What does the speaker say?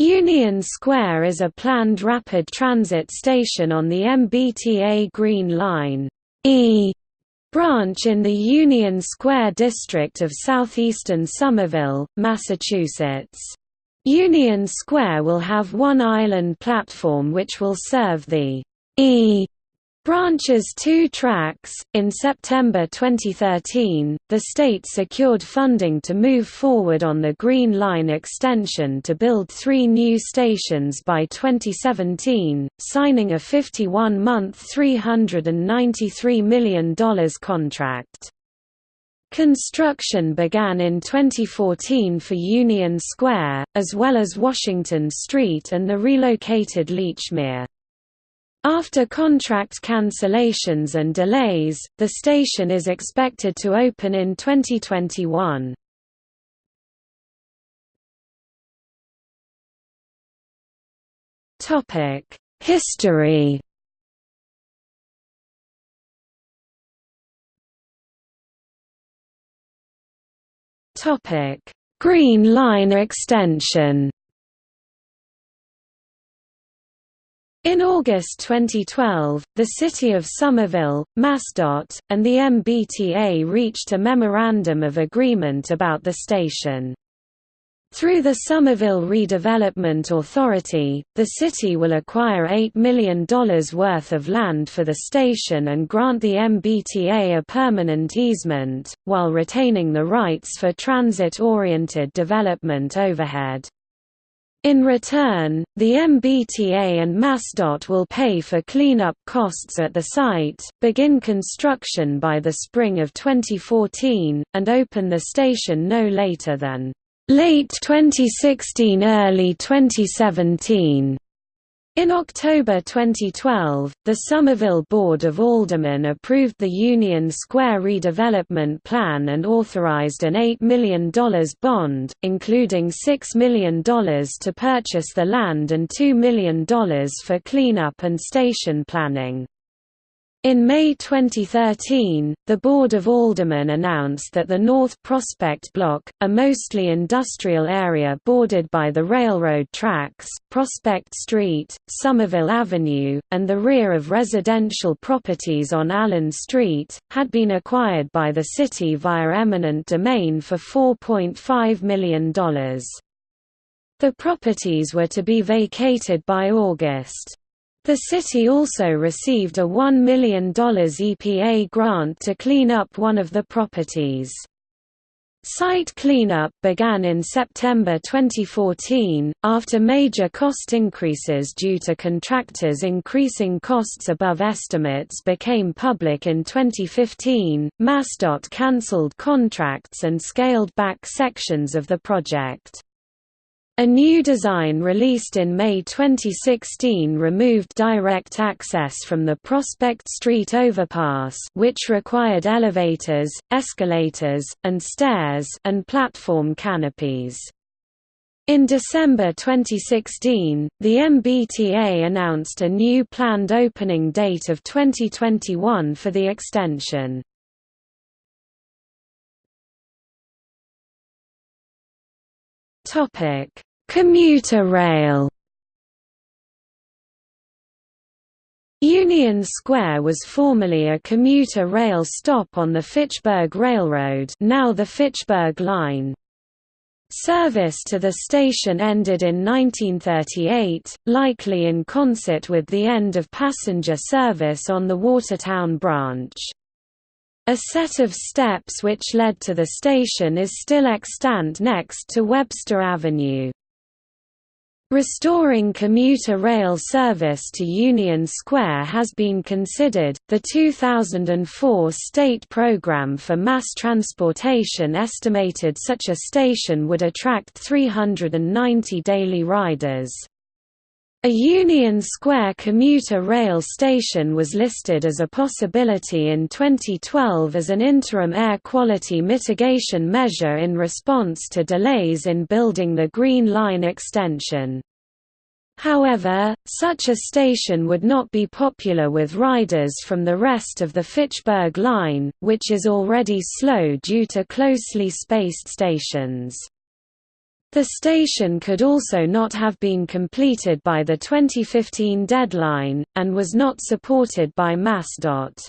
Union Square is a planned rapid transit station on the MBTA Green Line E branch in the Union Square district of southeastern Somerville, Massachusetts. Union Square will have one island platform which will serve the E Branches two tracks. In September 2013, the state secured funding to move forward on the Green Line extension to build three new stations by 2017, signing a 51-month $393 million contract. Construction began in 2014 for Union Square, as well as Washington Street and the relocated Lechmere. After contract cancellations and delays, the station is expected to open in 2021. History Green Line extension In August 2012, the City of Somerville, MassDOT, and the MBTA reached a Memorandum of Agreement about the station. Through the Somerville Redevelopment Authority, the city will acquire $8 million worth of land for the station and grant the MBTA a permanent easement, while retaining the rights for transit-oriented development overhead. In return, the MBTA and MassDOT will pay for cleanup costs at the site, begin construction by the spring of 2014, and open the station no later than late 2016 early 2017. In October 2012, the Somerville Board of Aldermen approved the Union Square redevelopment plan and authorized an $8 million bond, including $6 million to purchase the land and $2 million for cleanup and station planning. In May 2013, the Board of Aldermen announced that the North Prospect Block, a mostly industrial area bordered by the railroad tracks, Prospect Street, Somerville Avenue, and the rear of residential properties on Allen Street, had been acquired by the city via eminent domain for $4.5 million. The properties were to be vacated by August. The city also received a $1 million EPA grant to clean up one of the properties. Site cleanup began in September 2014, after major cost increases due to contractors increasing costs above estimates became public in 2015. MassDOT cancelled contracts and scaled back sections of the project. A new design released in May 2016 removed direct access from the Prospect Street overpass which required elevators, escalators, and stairs and platform canopies. In December 2016, the MBTA announced a new planned opening date of 2021 for the extension. Topic Commuter rail Union Square was formerly a commuter rail stop on the Fitchburg Railroad now the Fitchburg Line. Service to the station ended in 1938, likely in concert with the end of passenger service on the Watertown branch. A set of steps which led to the station is still extant next to Webster Avenue. Restoring commuter rail service to Union Square has been considered. The 2004 state program for mass transportation estimated such a station would attract 390 daily riders. A Union Square commuter rail station was listed as a possibility in 2012 as an interim air quality mitigation measure in response to delays in building the Green Line extension. However, such a station would not be popular with riders from the rest of the Fitchburg line, which is already slow due to closely spaced stations. The station could also not have been completed by the 2015 deadline, and was not supported by MassDOT.